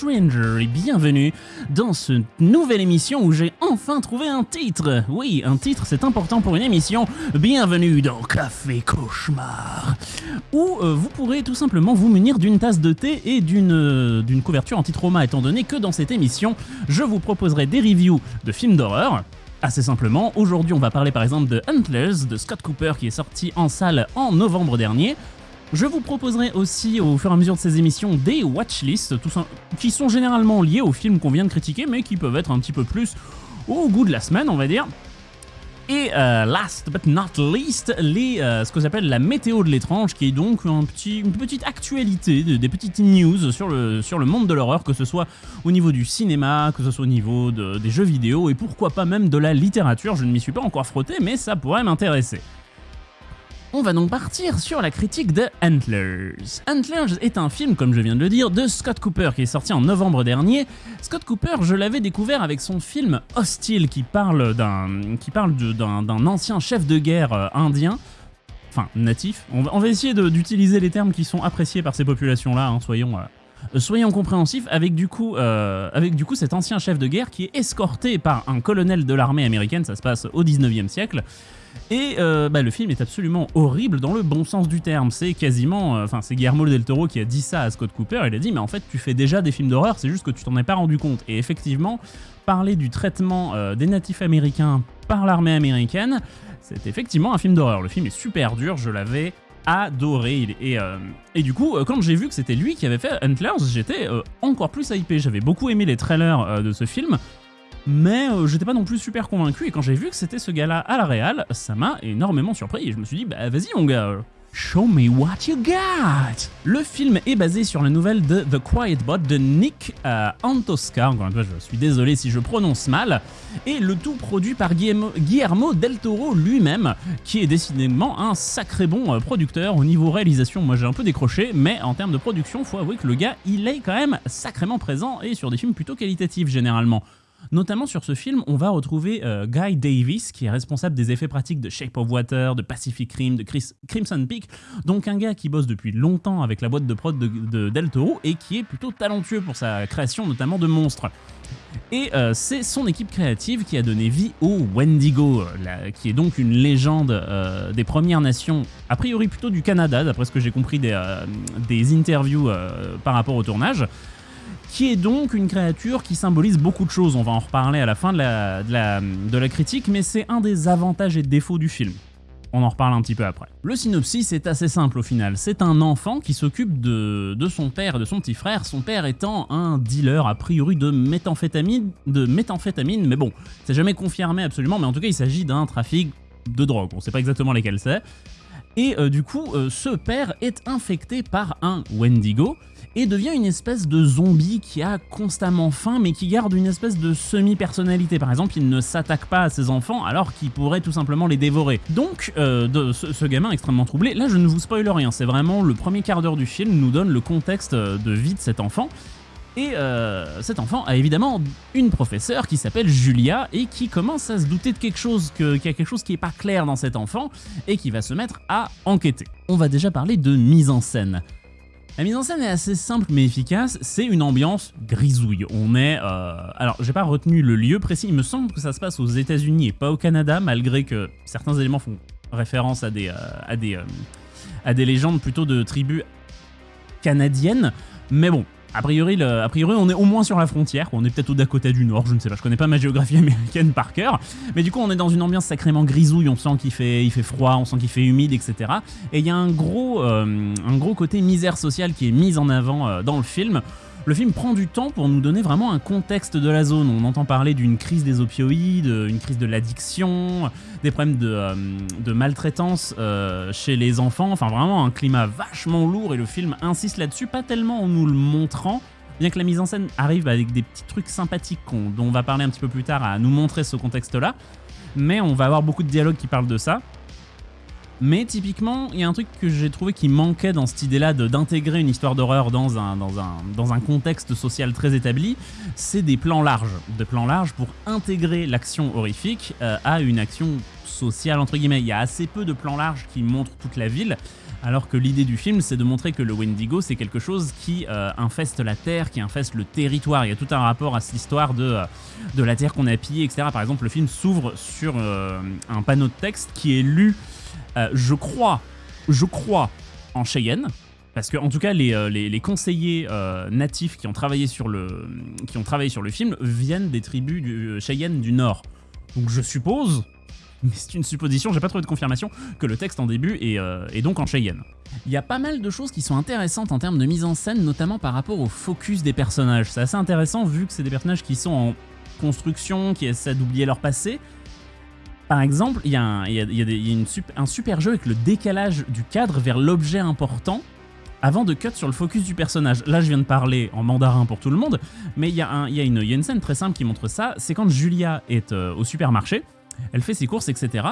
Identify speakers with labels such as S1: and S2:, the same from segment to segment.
S1: Stranger, et bienvenue dans cette nouvelle émission où j'ai enfin trouvé un titre. Oui, un titre, c'est important pour une émission. Bienvenue dans Café Cauchemar, où euh, vous pourrez tout simplement vous munir d'une tasse de thé et d'une euh, d'une couverture anti-trauma, étant donné que dans cette émission, je vous proposerai des reviews de films d'horreur. Assez simplement, aujourd'hui on va parler par exemple de Antlers de Scott Cooper qui est sorti en salle en novembre dernier. Je vous proposerai aussi au fur et à mesure de ces émissions des watchlists qui sont généralement liés aux films qu'on vient de critiquer mais qui peuvent être un petit peu plus au goût de la semaine on va dire. Et euh, last but not least, les, euh, ce que j'appelle la météo de l'étrange, qui est donc un petit, une petite actualité, des, petites news sur le, sur le monde de l'horreur, que ce soit au niveau du cinéma, que ce soit au niveau de- des jeux vidéo, et pourquoi pas même de la littérature. Je ne m'y suis pas encore frotté, mais ça pourrait m'intéresser. On va donc partir sur la critique de Antlers. Antlers est un film, comme je viens de le dire, de Scott Cooper qui est sorti en novembre dernier. Scott Cooper, je l'avais découvert avec son film Hostile qui parle d'un ancien chef de guerre euh, indien. Enfin, natif. On va, essayer d'utiliser les termes qui sont appréciés par ces populations-là, hein, soyons, euh, euh, soyons compréhensifs, avec du, coup, avec du coup cet ancien chef de guerre qui est escorté par un colonel de l'armée américaine, ça se passe au 19e siècle. Et euh, bah, le film est absolument horrible dans le bon sens du terme. C'est quasiment. euh, Enfin, c'est Guillermo del Toro qui a dit ça à Scott Cooper. Il a dit, mais en fait, tu fais déjà des films d'horreur, c'est juste que tu t'en es pas rendu compte. Et effectivement, parler du traitement euh, des natifs américains par l'armée américaine, c'est effectivement un film d'horreur. Le film est super dur, je l'avais adoré. Et, et du coup, quand j'ai vu que c'était lui qui avait fait Antlers, j'étais encore plus hypé. J'avais beaucoup aimé les trailers de ce film mais euh, j'étais pas non plus super convaincu et quand j'ai vu que c'était ce gars-là à la réal, ça m'a énormément surpris et je me suis dit bah vas-y mon gars, euh, show me what you got. Le film est basé sur la nouvelle de The Quiet Bot de Nick euh, Antosca, encore une fois je suis désolé si je prononce mal, et le tout produit par Guillermo, Guillermo del Toro lui-même, qui est décidément un sacré bon euh, producteur au niveau réalisation. Moi j'ai un peu décroché, mais en termes de production, faut avouer que le gars il est quand même sacrément présent et sur des films plutôt qualitatifs généralement. Notamment sur ce film, on va retrouver euh, Guy Davis, qui est responsable des effets pratiques de Shape of Water, de Pacific Rim, de Chris- Crimson Peak. Donc un gars qui bosse depuis longtemps avec la boîte de prod de, de Del Toro et qui est plutôt talentueux pour sa création, notamment de monstres. Et euh, c'est son équipe créative qui a donné vie au Wendigo, euh, qui est donc une légende des Premières Nations, a priori plutôt du Canada, d'après ce que j'ai compris des, des interviews par rapport au tournage qui est donc une créature qui symbolise beaucoup de choses. On va en reparler à la fin de la, critique, mais c'est un des avantages et défauts du film. On en reparle un petit peu après. Le synopsis est assez simple au final. C'est un enfant qui s'occupe de, son père et de son petit frère, son père étant un dealer a priori de méthamphétamine, de méthamphétamine mais bon, c'est jamais confirmé absolument, mais en tout cas il s'agit d'un trafic de drogue. On sait pas exactement lesquels c'est. Et euh, du coup, euh, ce père est infecté par un Wendigo et devient une espèce de zombie qui a constamment faim mais qui garde une espèce de semi-personnalité. Par exemple, il ne s'attaque pas à ses enfants alors qu'il pourrait tout simplement les dévorer. Donc, euh, ce, ce gamin extrêmement troublé, là je ne vous spoil rien, c'est vraiment le premier quart d'heure du film nous donne le contexte de vie de cet enfant. Et euh, cet enfant a évidemment une professeure qui s'appelle Julia et qui commence à se douter de quelque chose, qu'il y a quelque chose qui est pas clair dans cet enfant et qui va se mettre à enquêter. On va déjà parler de mise en scène. La mise en scène est assez simple mais efficace, c'est une ambiance grisouille. On est... euh, Alors, j'ai pas retenu le lieu précis, il me semble que ça se passe aux États-Unis et pas au Canada, malgré que certains éléments font référence à des, euh, à des, à des légendes plutôt de tribus canadiennes. Mais bon, a priori, a on est au moins sur la frontière, on est peut-être au Dakota du Nord, je ne sais pas, je connais pas ma géographie américaine par cœur, mais du coup on est dans une ambiance sacrément grisouille, on sent qu'il fait, froid, on sent qu'il fait humide, etc. Et il y a un gros, euh, un gros côté misère sociale qui est mis en avant euh, dans le film. Le film prend du temps pour nous donner vraiment un contexte de la zone. On entend parler d'une crise des opioïdes, une crise de l'addiction, des problèmes de, euh, maltraitance euh, chez les enfants. Enfin, vraiment un climat vachement lourd et le film insiste là-dessus, pas tellement en nous le montrant, bien que la mise en scène arrive avec des petits trucs sympathiques dont on va parler un petit peu plus tard à nous montrer ce contexte-là. Mais on va avoir beaucoup de dialogues qui parlent de ça. Mais typiquement, il y a un truc que j'ai trouvé qui manquait dans cette idée-là d'intégrer une histoire d'horreur dans un, dans, un, dans un contexte social très établi, c'est des plans larges. Des plans larges pour intégrer l'action horrifique euh, à une action sociale, entre guillemets. Il y a assez peu de plans larges qui montrent toute la ville, alors que l'idée du film, c'est de montrer que le Wendigo, c'est quelque chose qui euh, infeste la Terre, qui infeste le territoire. Il y a tout un rapport à cette histoire de, euh, de la Terre qu'on a pillée, etc. Par exemple, le film s'ouvre sur un panneau de texte qui est lu, je crois, je crois, en Cheyenne. Parce que, en tout cas, les, les, conseillers natifs qui ont, travaillé sur le, film viennent des tribus Cheyenne du Nord. Donc je suppose mais c'est une supposition, j'ai pas trouvé de confirmation, que le texte en début euh, est, donc en Cheyenne. Il y a pas mal de choses qui sont intéressantes en termes de mise en scène, notamment par rapport au focus des personnages. C'est assez intéressant vu que c'est des personnages qui sont en construction, qui essaient d'oublier leur passé. Par exemple, il y a, un, super jeu avec le décalage du cadre vers l'objet important avant de cut sur le focus du personnage. Là, je viens de parler en mandarin pour tout le monde, mais il y, a, une, scène très simple qui montre ça. C'est quand Julia est euh, au supermarché elle fait ses courses, etc.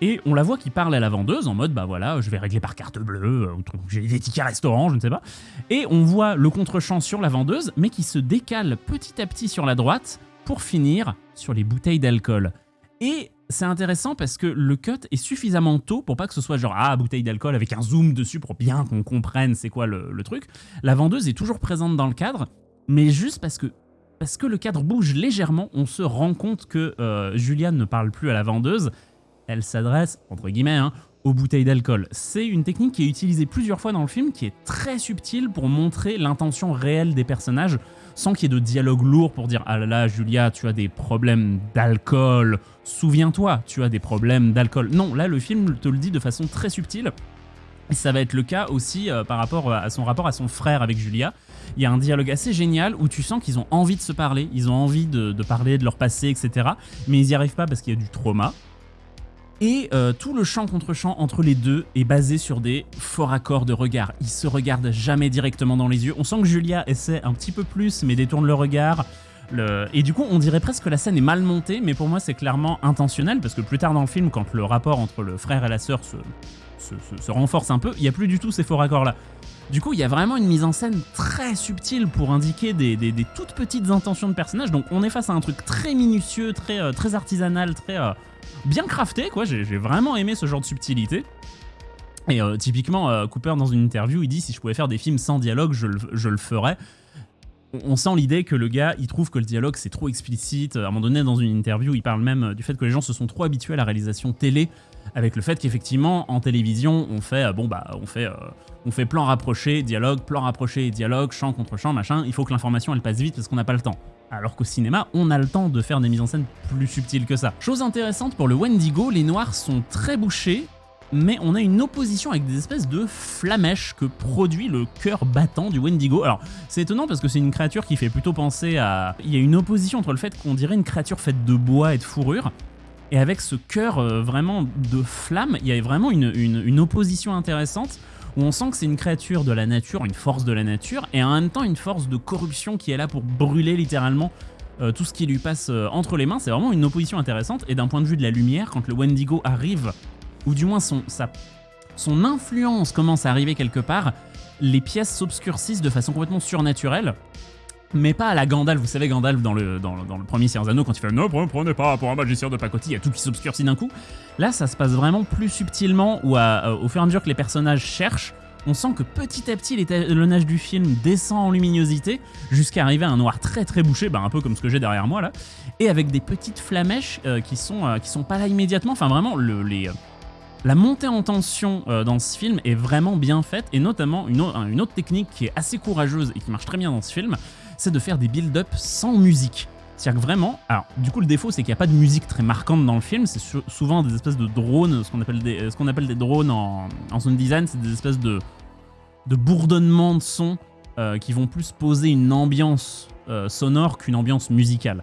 S1: Et on la voit qui parle à la vendeuse en mode bah voilà, je vais régler par carte bleue, euh, j'ai des tickets restaurant, je ne sais pas. Et on voit le contre-champ sur la vendeuse, mais qui se décale petit à petit sur la droite pour finir sur les bouteilles d'alcool. Et c'est intéressant parce que le cut est suffisamment tôt pour pas que ce soit genre ah bouteille d'alcool avec un zoom dessus pour bien qu'on comprenne c'est quoi le, truc. La vendeuse est toujours présente dans le cadre, mais juste parce que parce que le cadre bouge légèrement, on se rend compte que euh, Juliane ne parle plus à la vendeuse, elle s'adresse, entre guillemets, hein, aux bouteilles d'alcool. C'est une technique qui est utilisée plusieurs fois dans le film, qui est très subtile pour montrer l'intention réelle des personnages, sans qu'il y ait de dialogue lourd pour dire « Ah là là, Julia, tu as des problèmes d'alcool, souviens-toi, tu as des problèmes d'alcool ». Non, là, le film te le dit de façon très subtile, ça va être le cas aussi euh, par rapport à son rapport à son frère avec Julia, il y a un dialogue assez génial où tu sens qu'ils ont envie de se parler, ils ont envie de, parler de leur passé, etc. Mais ils n'y arrivent pas parce qu'il y a du trauma. Et euh, tout le chant contre chant entre les deux est basé sur des forts accords de regard. Ils se regardent jamais directement dans les yeux. On sent que Julia essaie un petit peu plus, mais détourne le regard. Et du coup, on dirait presque que la scène est mal montée, mais pour moi, c'est clairement intentionnel, parce que plus tard dans le film, quand le rapport entre le frère et la sœur se, renforce un peu, il n'y a plus du tout ces faux raccords là. Du coup, il y a vraiment une mise en scène très subtile pour indiquer des, toutes petites intentions de personnages. Donc on est face à un truc très minutieux, très, euh, très artisanal, très euh, bien crafté, quoi. J'ai vraiment aimé ce genre de subtilité. Et euh, typiquement, Cooper, dans une interview, il dit si je pouvais faire des films sans dialogue, je le, ferais. On sent l'idée que le gars, il trouve que le dialogue c'est trop explicite. À un moment donné, dans une interview, il parle même du fait que les gens se sont trop habitués à la réalisation télé avec le fait qu'effectivement en télévision on fait euh, bah euh, plan rapproché, dialogue, plan rapproché, dialogue, champ contre champ, machin, il faut que l'information elle passe vite parce qu'on n'a pas le temps. Alors qu'au cinéma, on a le temps de faire des mises en scène plus subtiles que ça. Chose intéressante pour le Wendigo, les noirs sont très bouchés, mais on a une opposition avec des espèces de flamèches que produit le cœur battant du Wendigo. Alors, c'est étonnant parce que c'est une créature qui fait plutôt penser à... Il y a une opposition entre le fait qu'on dirait une créature faite de bois et de fourrure, et avec ce cœur euh, vraiment de flamme, il y a vraiment une, opposition intéressante où on sent que c'est une créature de la nature, une force de la nature, et en même temps une force de corruption qui est là pour brûler littéralement euh, tout ce qui lui passe euh, entre les mains. C'est vraiment une opposition intéressante, et d'un point de vue de la lumière, quand le Wendigo arrive, ou du moins son, son influence commence à arriver quelque part, les pièces s'obscurcissent de façon complètement surnaturelle, mais pas à la Gandalf. Vous savez, Gandalf dans le, dans, le premier Seigneur quand il fait « Ne prenez pas pour un magicien de pacotille », il y a tout qui s'obscurcit d'un coup. Là, ça se passe vraiment plus subtilement, où euh, au fur et à mesure que les personnages cherchent, on sent que petit à petit l'étalonnage du film descend en luminosité jusqu'à arriver à un noir très très bouché, bah, un peu comme ce que j'ai derrière moi là, et avec des petites flamèches euh, qui, sont, euh, qui sont pas là immédiatement, enfin vraiment le, les, la montée en tension dans ce film est vraiment bien faite, et notamment une, une autre technique qui est assez courageuse et qui marche très bien dans ce film, c'est de faire des build-up sans musique. C'est-à-dire que vraiment, alors du coup le défaut c'est qu'il n'y a pas de musique très marquante dans le film, c'est souvent des espèces de drones, ce qu'on appelle, des, appelle des drones en, en sound design, c'est des espèces de, de bourdonnements de sons euh, qui vont plus poser une ambiance euh, sonore qu'une ambiance musicale.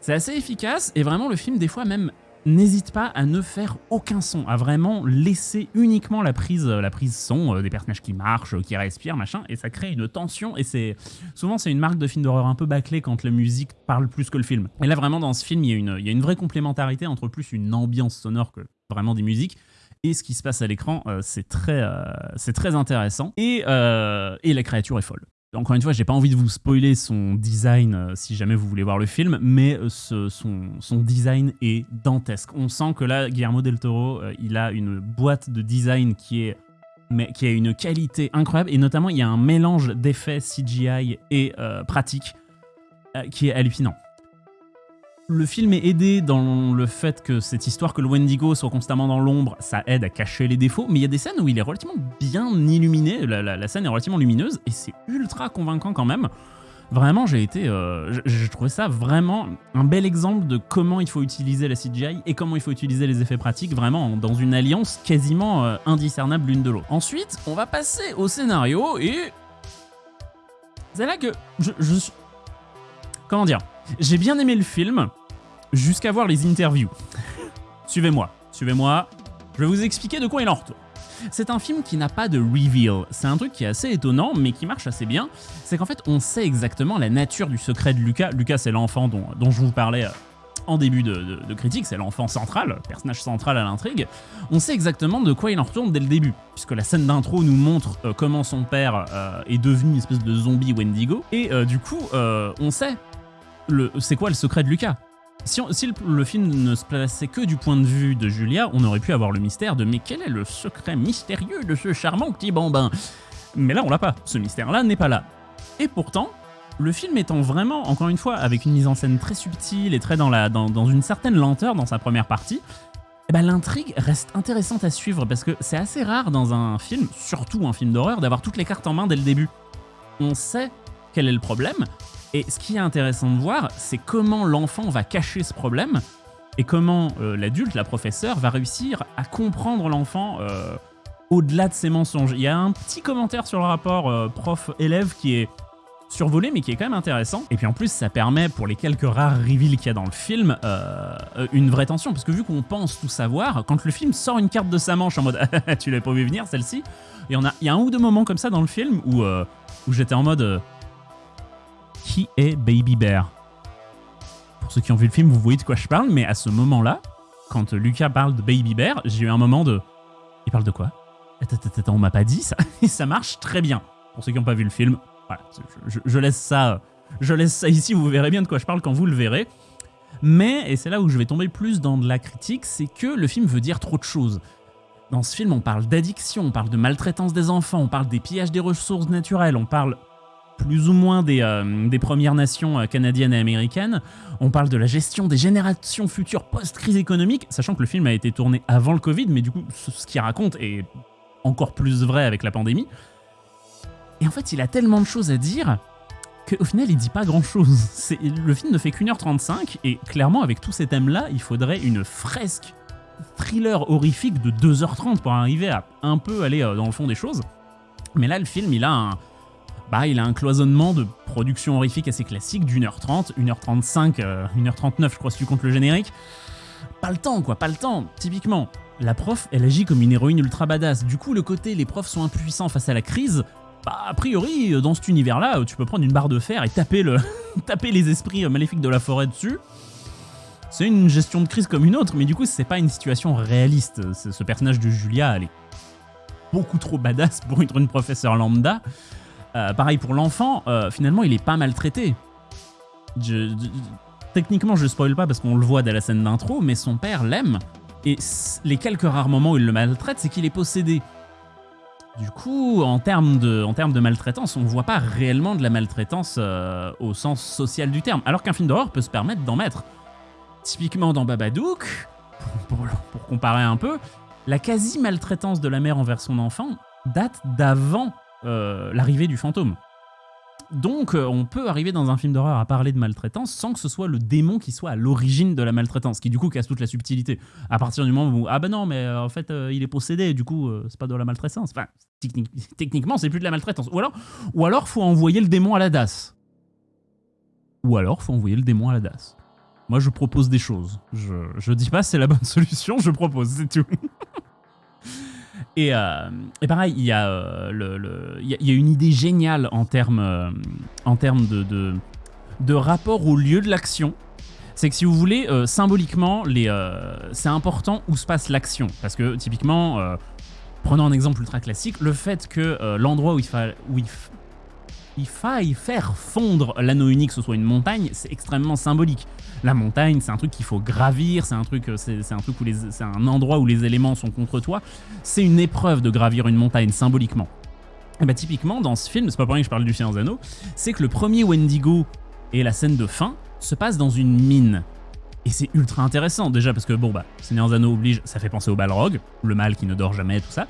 S1: C'est assez efficace et vraiment le film des fois même n'hésite pas à ne faire aucun son, à vraiment laisser uniquement la prise, la prise son, euh, des personnages qui marchent, qui respirent, machin, et ça crée une tension, et c'est souvent c'est une marque de film d'horreur un peu bâclé quand la musique parle plus que le film. Et là vraiment dans ce film, il y a une, il y a une vraie complémentarité entre plus une ambiance sonore que vraiment des musiques, et ce qui se passe à l'écran, euh, c'est très, euh, c'est très intéressant, et, et la créature est folle. Encore une fois, j'ai pas envie de vous spoiler son design euh, si jamais vous voulez voir le film, mais euh, son, design est dantesque. On sent que là, Guillermo del Toro, euh, il a une boîte de design qui est qui a une qualité incroyable, et notamment il y a un mélange d'effets CGI et euh, pratiques euh, qui est hallucinant. Le film est aidé dans le fait que cette histoire que le Wendigo soit constamment dans l'ombre, ça aide à cacher les défauts, mais il y a des scènes où il est relativement bien illuminé, la, scène est relativement lumineuse, et c'est ultra convaincant quand même. Vraiment, j'ai été, euh, j'ai trouvé ça vraiment un bel exemple de comment il faut utiliser la CGI et comment il faut utiliser les effets pratiques, vraiment dans une alliance quasiment euh, indiscernable l'une de l'autre. Ensuite, on va passer au scénario et c'est là que je comment dire, j'ai bien aimé le film jusqu'à voir les interviews. suivez-moi, suivez-moi, je vais vous expliquer de quoi il en retourne. C'est un film qui n'a pas de reveal. C'est un truc qui est assez étonnant, mais qui marche assez bien. C'est qu'en fait, on sait exactement la nature du secret de Lucas. Lucas, c'est l'enfant dont, je vous parlais euh, en début de, critique, c'est l'enfant central, personnage central à l'intrigue, on sait exactement de quoi il en retourne dès le début, puisque la scène d'intro nous montre euh, comment son père euh, est devenu une espèce de zombie Wendigo, et du coup, on sait c'est quoi le secret de Lucas. Si, le film ne se plaçait que du point de vue de Julia, on aurait pu avoir le mystère de mais quel est le secret mystérieux de ce charmant petit bambin? Mais là, on l'a pas. Ce mystère-là n'est pas là. Et pourtant, le film étant vraiment, encore une fois, avec une mise en scène très subtile et très dans, la, dans, une certaine lenteur dans sa première partie, eh ben, l'intrigue reste intéressante à suivre parce que c'est assez rare dans un film, surtout un film d'horreur, d'avoir toutes les cartes en main dès le début. On sait quel est le problème, et ce qui est intéressant de voir, c'est comment l'enfant va cacher ce problème et comment euh, l'adulte, la professeure, va réussir à comprendre l'enfant euh, au-delà de ses mensonges. Il y a un petit commentaire sur le rapport euh, prof-élève qui est survolé mais qui est quand même intéressant. Et puis en plus ça permet pour les quelques rares reveals qu'il y a dans le film une vraie tension parce que vu qu'on pense tout savoir, quand le film sort une carte de sa manche en mode tu l'avais pas vu venir celle-ci, il y, en a, il y a un ou deux moments comme ça dans le film où, où j'étais en mode qui est Baby Bear? Pour ceux qui ont vu le film, vous voyez de quoi je parle, mais à ce moment-là, quand Lucas parle de Baby Bear, j'ai eu un moment de... Il parle de quoi? Attends, on m'a pas dit ça Et ça marche très bien. Pour ceux qui n'ont pas vu le film, voilà, je, laisse ça, je laisse ça ici, vous verrez bien de quoi je parle quand vous le verrez. Mais, et c'est là où je vais tomber plus dans de la critique, c'est que le film veut dire trop de choses. Dans ce film, on parle d'addiction, on parle de maltraitance des enfants, on parle des pillages des ressources naturelles, on parle plus ou moins des, euh, des Premières Nations euh, canadiennes et américaines. On parle de la gestion des générations futures post-crise économique, sachant que le film a été tourné avant le Covid, mais du coup, ce qu'il raconte est encore plus vrai avec la pandémie. Et en fait, il a tellement de choses à dire qu'au final, il dit pas grand-chose. Le film ne fait qu'une heure 35, et clairement, avec tous ces thèmes-là, il faudrait une fresque thriller horrifique de 2h30 pour arriver à un peu aller euh, dans le fond des choses. Mais là, le film, il a un, bah, il a un cloisonnement de production horrifique assez classique d'une heure 30, 1h35, 1h39 je crois si tu comptes le générique. Pas le temps quoi, pas le temps. Typiquement, la prof, elle agit comme une héroïne ultra badass. Du coup, le côté les profs sont impuissants face à la crise, bah, a priori, dans cet univers-là, tu peux prendre une barre de fer et taper, le taper les esprits maléfiques de la forêt dessus. C'est une gestion de crise comme une autre, mais du coup, c'est pas une situation réaliste. Ce personnage de Julia, elle est beaucoup trop badass pour être une professeure lambda. Euh, pareil pour l'enfant, euh, finalement, il est pas maltraité. techniquement, je spoil pas parce qu'on le voit dans la scène d'intro, mais son père l'aime. Et les quelques rares moments où il le maltraite, c'est qu'il est possédé. Du coup, en termes de, maltraitance, on voit pas réellement de la maltraitance euh, au sens social du terme. Alors qu'un film d'horreur peut se permettre d'en mettre. Typiquement dans Babadook, pour comparer un peu, la quasi-maltraitance de la mère envers son enfant date d'avant euh, l'arrivée du fantôme. Donc euh, on peut arriver dans un film d'horreur à parler de maltraitance sans que ce soit le démon qui soit à l'origine de la maltraitance, qui du coup casse toute la subtilité. À partir du moment où ah ben non mais euh, en fait il est possédé, du coup c'est pas de la maltraitance. Enfin techniquement c'est plus de la maltraitance. Ou alors ou alors faut envoyer le démon à la DAS. Ou alors faut envoyer le démon à la DAS. Moi je propose des choses. Je, je dis pas c'est la bonne solution, je propose, c'est tout. Euh, et, pareil, il y, a, euh, il, y a, une idée géniale en termes, euh, en termes de, de, rapport au lieu de l'action. C'est que si vous voulez, symboliquement, c'est important où se passe l'action. Parce que typiquement, prenons un exemple ultra classique, le fait que l'endroit où il, où il faille faire fondre l'anneau unique, que ce soit une montagne, c'est extrêmement symbolique. La montagne, c'est un truc qu'il faut gravir, c'est un truc, c'est un truc où un endroit où les éléments sont contre toi. C'est une épreuve de gravir une montagne symboliquement. Et bah typiquement dans ce film, c'est pas pour rien que je parle du Seigneur c'est que le premier Wendigo et la scène de fin se passe dans une mine. Et c'est ultra intéressant, déjà parce que bon bah, Seigneur Anneaux oblige, ça fait penser au Balrog, le mal qui ne dort jamais, tout ça.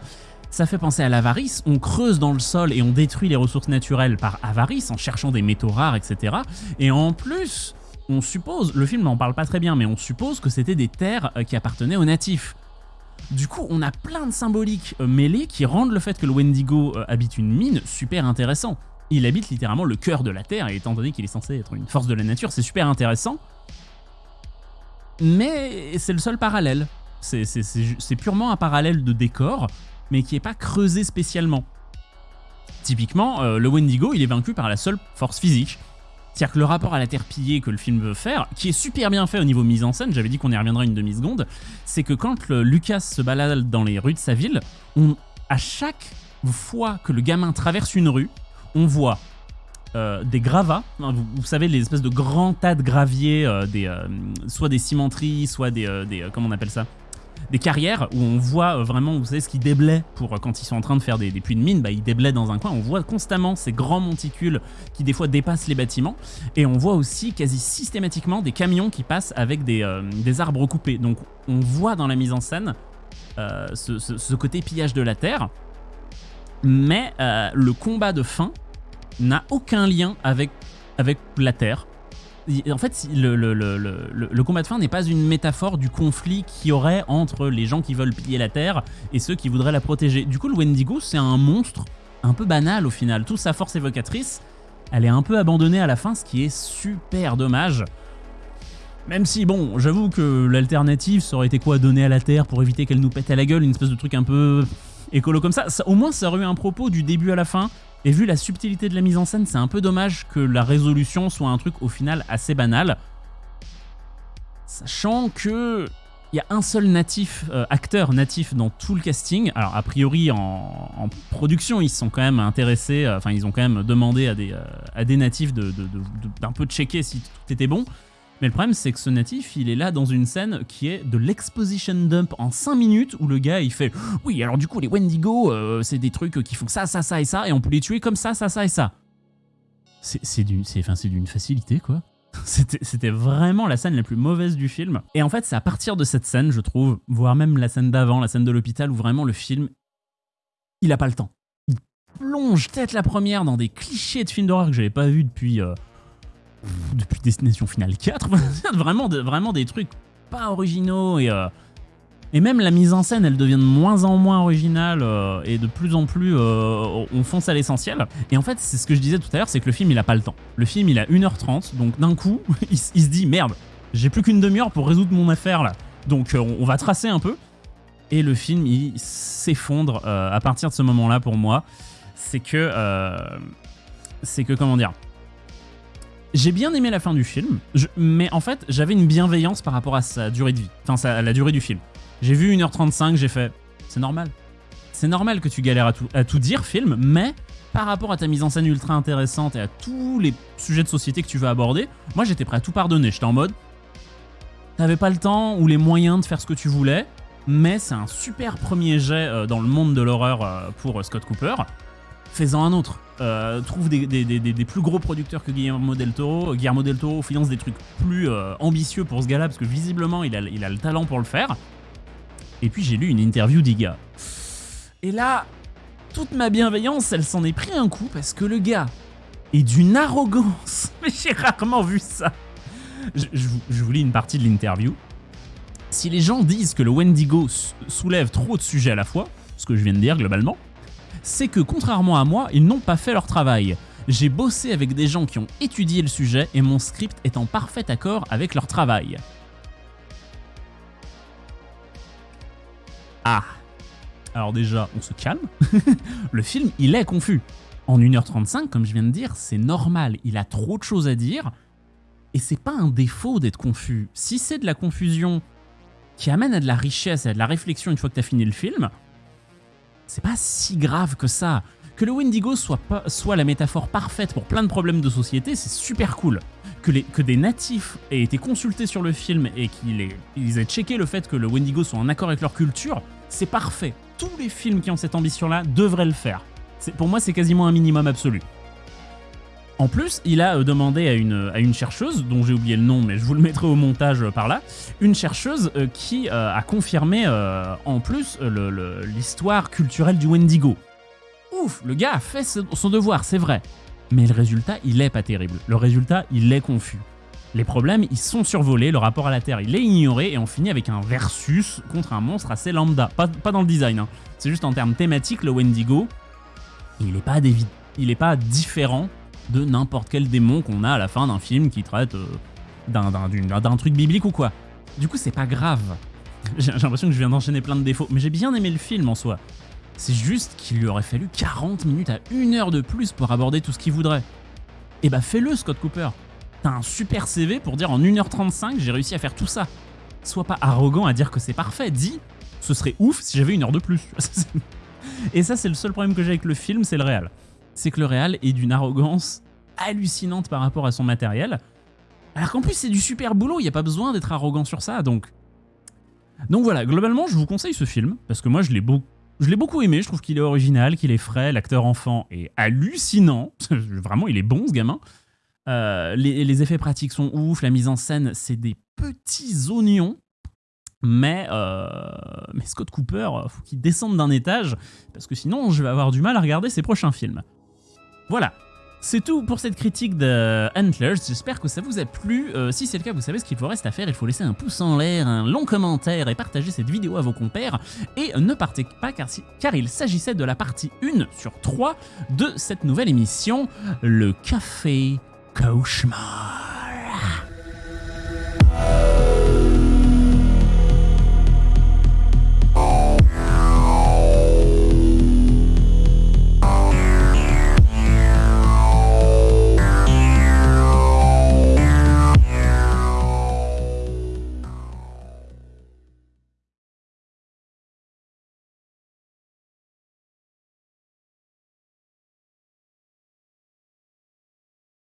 S1: Ça fait penser à l'avarice, on creuse dans le sol et on détruit les ressources naturelles par avarice en cherchant des métaux rares, etc. Et en plus, on suppose, le film n'en parle pas très bien, mais on suppose que c'était des terres euh, qui appartenaient aux natifs. Du coup, on a plein de symboliques euh, mêlées qui rendent le fait que le Wendigo euh, habite une mine super intéressant. Il habite littéralement le cœur de la Terre, et étant donné qu'il est censé être une force de la nature, c'est super intéressant. Mais c'est le seul parallèle. C'est purement un parallèle de décor, mais qui n'est pas creusé spécialement. Typiquement, le Wendigo, il est vaincu par la seule force physique. C'est-à-dire que le rapport à la Terre pillée que le film veut faire, qui est super bien fait au niveau mise en scène, j'avais dit qu'on y reviendrait une demi-seconde, c'est que quand Lucas se balade dans les rues de sa ville, à chaque fois que le gamin traverse une rue, on voit euh, des gravats, vous, savez les espèces de grands tas de graviers, euh, des, soit des cimenteries, soit des, des comment on appelle ça? Des carrières où on voit euh, vraiment, vous savez, ce qui déblaient pour euh, quand ils sont en train de faire des, puits de mine, bah, ils déblaient dans un coin. On voit constamment ces grands monticules qui des fois dépassent les bâtiments. Et on voit aussi quasi systématiquement des camions qui passent avec des, euh, arbres coupés. Donc on voit dans la mise en scène ce, côté pillage de la terre. Mais le combat de fin n'a aucun lien avec, avec la terre en fait, le, combat de fin n'est pas une métaphore du conflit qu'il y aurait entre les gens qui veulent piller la Terre et ceux qui voudraient la protéger. Du coup, le Wendigo, c'est un monstre un peu banal au final. Toute sa force évocatrice, elle est un peu abandonnée à la fin, ce qui est super dommage. Même si, bon, j'avoue que l'alternative, ça aurait été quoi Donner à la Terre pour éviter qu'elle nous pète à la gueule, une espèce de truc un peu écolo comme ça. Au moins, ça aurait eu un propos du début à la fin. Et vu la subtilité de la mise en scène, c'est un peu dommage que la résolution soit un truc au final assez banal. Sachant que il y a un seul natif, euh, acteur natif dans tout le casting. Alors a priori en, production ils sont quand même intéressés, euh, enfin ils ont quand même demandé à des, euh, natifs d'un de, peu checker si tout était bon. Mais le problème, c'est que ce natif, il est là dans une scène qui est de l'exposition dump en 5 minutes où le gars il fait Oui, alors du coup, les Wendigo, euh, c'est des trucs qui font ça, ça, ça et ça, et on peut les tuer comme ça, ça, ça et ça. C'est d'une facilité, quoi. C'était vraiment la scène la plus mauvaise du film. Et en fait, c'est à partir de cette scène, je trouve, voire même la scène d'avant, la scène de l'hôpital, où vraiment le film, il a pas le temps. Il plonge tête la première dans des clichés de films d'horreur que j'avais pas vu depuis. Euh, depuis Destination Finale 4, vraiment, vraiment des trucs pas originaux et, euh, et même la mise en scène elle devient de moins en moins originale euh, et de plus en plus euh, on fonce à l'essentiel. Et en fait c'est ce que je disais tout à l'heure, c'est que le film il a pas le temps. Le film il a 1h30 donc d'un coup il, se dit merde j'ai plus qu'une demi-heure pour résoudre mon affaire là. Donc on, va tracer un peu. Et le film il s'effondre à partir de ce moment là pour moi. C'est que... c'est que comment dire j'ai bien aimé la fin du film, mais en fait, j'avais une bienveillance par rapport à sa durée de vie, enfin à la durée du film. J'ai vu 1h35, j'ai fait, c'est normal. C'est normal que tu galères à tout, à tout dire, film, mais par rapport à ta mise en scène ultra intéressante et à tous les sujets de société que tu veux aborder, moi j'étais prêt à tout pardonner. J'étais en mode, t'avais pas le temps ou les moyens de faire ce que tu voulais, mais c'est un super premier jet euh, dans le monde de l'horreur euh, pour Scott Cooper. Fais-en un autre. Euh, trouve des, plus gros producteurs que Guillermo del Toro. Guillermo del Toro finance des trucs plus euh, ambitieux pour ce gars-là, parce que visiblement, il a, le talent pour le faire. Et puis j'ai lu une interview d'Iga. Et là, toute ma bienveillance, elle s'en est pris un coup, parce que le gars est d'une arrogance. Mais j'ai rarement vu ça. Je, je vous lis une partie de l'interview. Si les gens disent que le Wendigo soulève trop de sujets à la fois, ce que je viens de dire globalement, c'est que contrairement à moi, ils n'ont pas fait leur travail. J'ai bossé avec des gens qui ont étudié le sujet et mon script est en parfait accord avec leur travail. Ah Alors déjà, on se calme. le film, il est confus. En 1h35, comme je viens de dire, c'est normal, il a trop de choses à dire. Et c'est pas un défaut d'être confus. Si c'est de la confusion qui amène à de la richesse et à de la réflexion une fois que tu as fini le film, c'est pas si grave que ça. Que le Wendigo soit, la métaphore parfaite pour plein de problèmes de société, c'est super cool. Que, des natifs aient été consultés sur le film et qu'ils aient, checké le fait que le Wendigo soit en accord avec leur culture, c'est parfait. Tous les films qui ont cette ambition-là devraient le faire. Pour moi, c'est quasiment un minimum absolu. En plus, il a euh, demandé à une, chercheuse, dont j'ai oublié le nom, mais je vous le mettrai au montage euh, par là, une chercheuse euh, qui a confirmé en plus l'histoire culturelle du Wendigo. Ouf, le gars a fait son devoir, c'est vrai. Mais le résultat, il est pas terrible. Le résultat, il est confus. Les problèmes, ils sont survolés, le rapport à la Terre, il est ignoré, et on finit avec un versus contre un monstre assez lambda. Pas, dans le design, hein. c'est juste en termes thématiques, le Wendigo, il est pas, pas différent de n'importe quel démon qu'on a à la fin d'un film qui traite euh, d'un- truc biblique ou quoi. Du coup, c'est pas grave. J'ai l'impression que je viens d'enchaîner plein de défauts, mais j'ai bien aimé le film en soi. C'est juste qu'il lui aurait fallu 40 minutes à une heure de plus pour aborder tout ce qu'il voudrait. Et bah fais-le, Scott Cooper. T'as un super CV pour dire en 1h35 j'ai réussi à faire tout ça. Sois pas arrogant à dire que c'est parfait. Dis, ce serait ouf si j'avais une heure de plus. Et ça, c'est le seul problème que j'ai avec le film, c'est le réal. C'est que le réal est d'une arrogance hallucinante par rapport à son matériel. Alors qu'en plus, c'est du super boulot, il n'y a pas besoin d'être arrogant sur ça, donc. Donc voilà, globalement, je vous conseille ce film, parce que moi, je l'ai beau- je l'ai beaucoup aimé, je trouve qu'il est original, qu'il est frais, l'acteur enfant est hallucinant. Vraiment, il est bon, ce gamin. Euh, les, effets pratiques sont ouf, la mise en scène, c'est des petits oignons. Mais, euh, mais Scott Cooper, faut qu'il descende d'un étage, parce que sinon je vais avoir du mal à regarder ses prochains films. Voilà, c'est tout pour cette critique de Antlers. J'espère que ça vous a plu. Euh, si c'est le cas, vous savez ce qu'il vous reste à faire. Il faut laisser un pouce en l'air, un long commentaire et partager cette vidéo à vos compères. Et ne partez pas car, car il s'agissait de la partie 1 sur 3 de cette nouvelle émission, le Café Cauchemar.